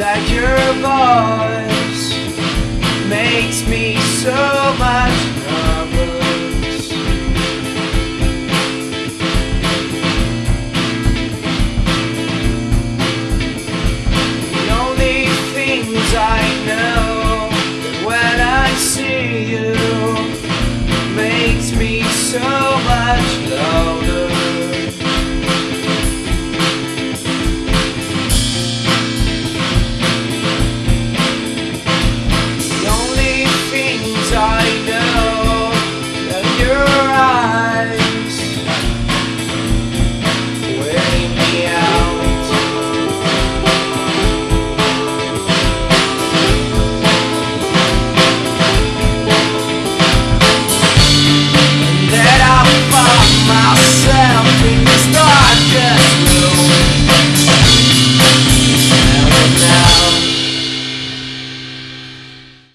That your voice makes me so much nervous. The only things I know when I see you makes me so much love.